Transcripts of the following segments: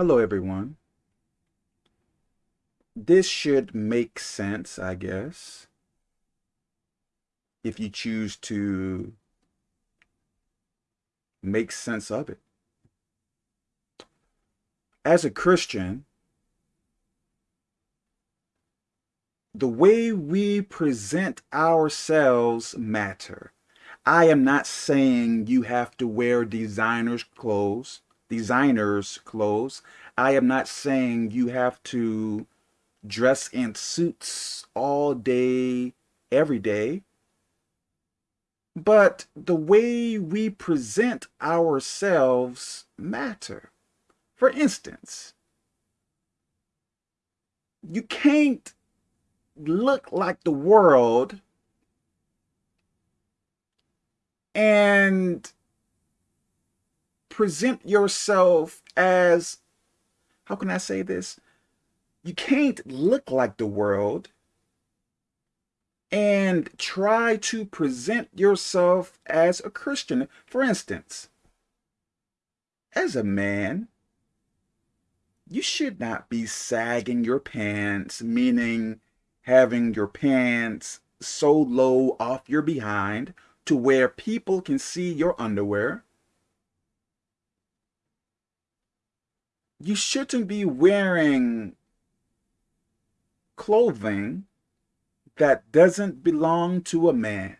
Hello, everyone. This should make sense, I guess, if you choose to make sense of it. As a Christian, the way we present ourselves matter. I am not saying you have to wear designer's clothes designers clothes. I am not saying you have to dress in suits all day, every day. But the way we present ourselves matter. For instance, you can't look like the world and present yourself as, how can I say this? You can't look like the world and try to present yourself as a Christian. For instance, as a man, you should not be sagging your pants, meaning having your pants so low off your behind to where people can see your underwear. You shouldn't be wearing clothing that doesn't belong to a man.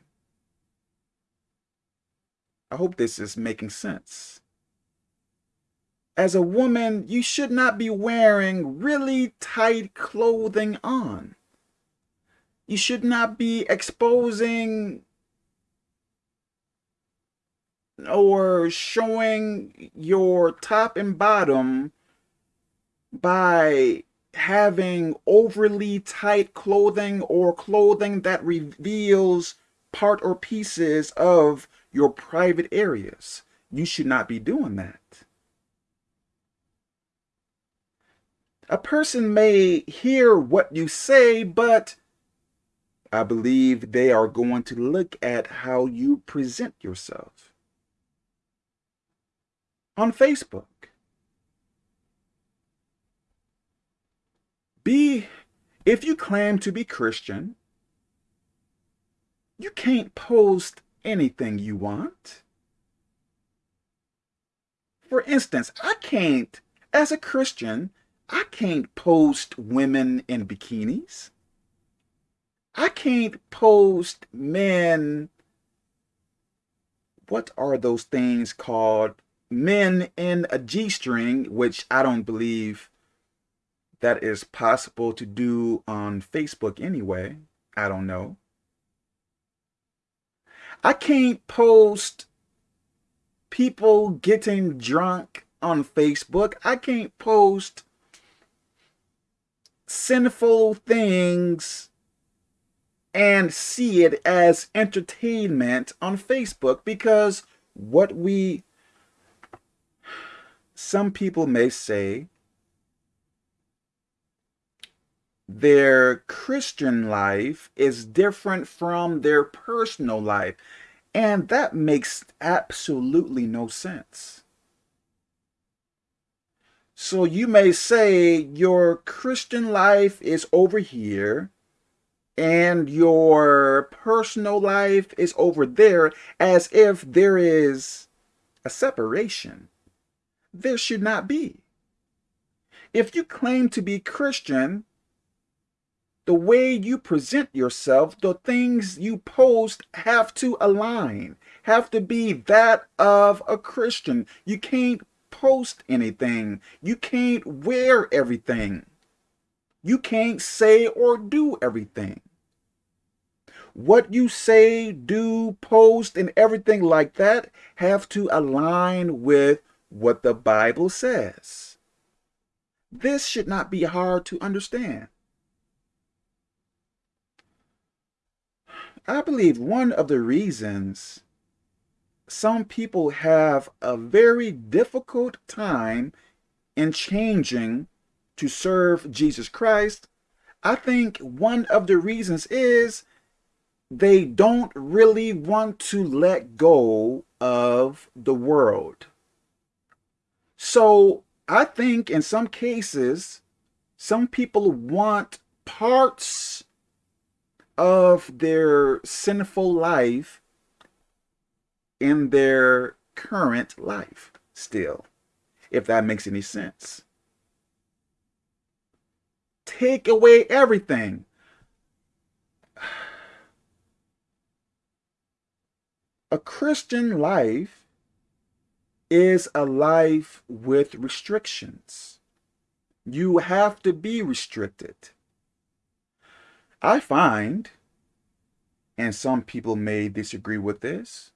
I hope this is making sense. As a woman, you should not be wearing really tight clothing on. You should not be exposing or showing your top and bottom by having overly tight clothing or clothing that reveals part or pieces of your private areas. You should not be doing that. A person may hear what you say, but I believe they are going to look at how you present yourself. On Facebook, Be, if you claim to be Christian, you can't post anything you want. For instance, I can't, as a Christian, I can't post women in bikinis. I can't post men, what are those things called? Men in a G-string, which I don't believe that is possible to do on Facebook anyway. I don't know. I can't post people getting drunk on Facebook. I can't post sinful things and see it as entertainment on Facebook because what we, some people may say, their Christian life is different from their personal life. And that makes absolutely no sense. So you may say your Christian life is over here and your personal life is over there as if there is a separation. There should not be. If you claim to be Christian, the way you present yourself, the things you post have to align, have to be that of a Christian. You can't post anything. You can't wear everything. You can't say or do everything. What you say, do, post, and everything like that have to align with what the Bible says. This should not be hard to understand. I believe one of the reasons some people have a very difficult time in changing to serve Jesus Christ, I think one of the reasons is they don't really want to let go of the world. So I think in some cases, some people want parts of their sinful life in their current life still, if that makes any sense. Take away everything. A Christian life is a life with restrictions. You have to be restricted. I find, and some people may disagree with this,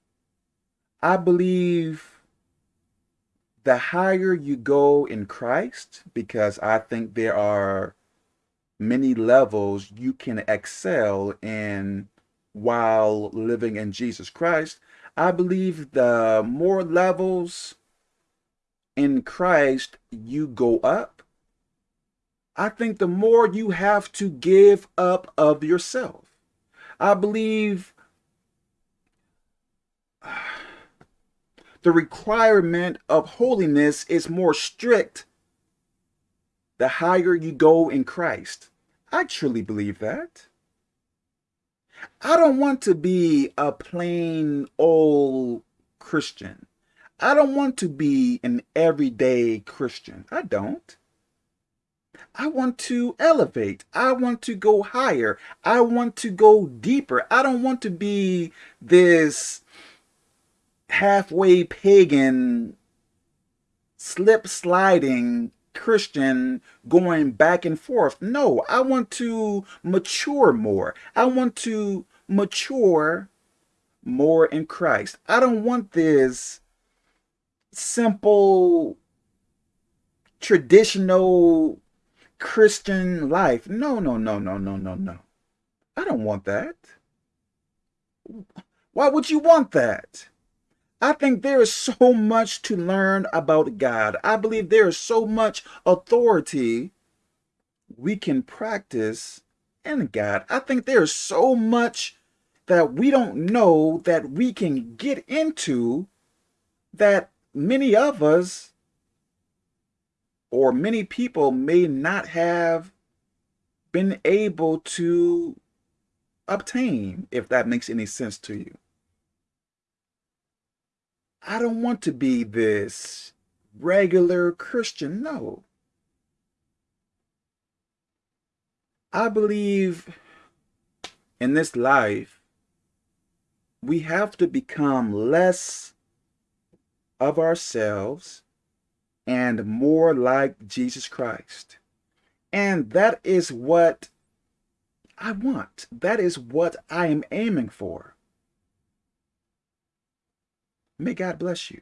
I believe the higher you go in Christ, because I think there are many levels you can excel in while living in Jesus Christ, I believe the more levels in Christ you go up, I think the more you have to give up of yourself. I believe the requirement of holiness is more strict the higher you go in Christ. I truly believe that. I don't want to be a plain old Christian. I don't want to be an everyday Christian. I don't. I want to elevate. I want to go higher. I want to go deeper. I don't want to be this halfway pagan, slip sliding Christian going back and forth. No, I want to mature more. I want to mature more in Christ. I don't want this simple, traditional Christian life. No, no, no, no, no, no, no. I don't want that. Why would you want that? I think there is so much to learn about God. I believe there is so much authority we can practice in God. I think there is so much that we don't know that we can get into that many of us or many people may not have been able to obtain, if that makes any sense to you. I don't want to be this regular Christian. No. I believe in this life, we have to become less of ourselves and more like Jesus Christ. And that is what I want. That is what I am aiming for. May God bless you.